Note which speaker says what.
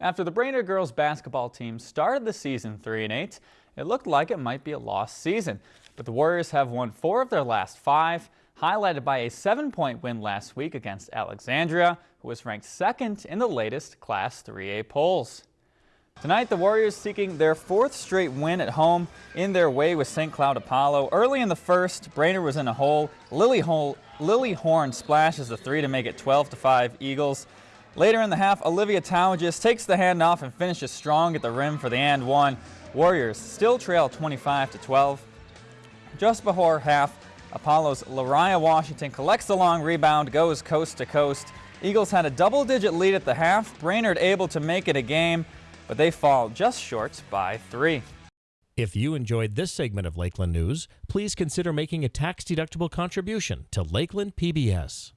Speaker 1: After the Brainerd girls basketball team started the season 3 and 8, it looked like it might be a lost season. But the Warriors have won four of their last five, highlighted by a seven-point win last week against Alexandria, who was ranked second in the latest Class 3A polls. Tonight, the Warriors seeking their fourth straight win at home in their way with St. Cloud Apollo. Early in the first, Brainerd was in a hole. Lily, hole, Lily Horn splashes the three to make it 12-5 Eagles. Later in the half, Olivia Tawages takes the handoff and finishes strong at the rim for the and one. Warriors still trail 25 to 12. Just before half, Apollo's Lariah Washington collects the long rebound, goes coast to coast. Eagles had a double-digit lead at the half. Brainerd able to make it a game, but they fall just short by three.
Speaker 2: If you enjoyed this segment of Lakeland News, please consider making a tax-deductible contribution to Lakeland PBS.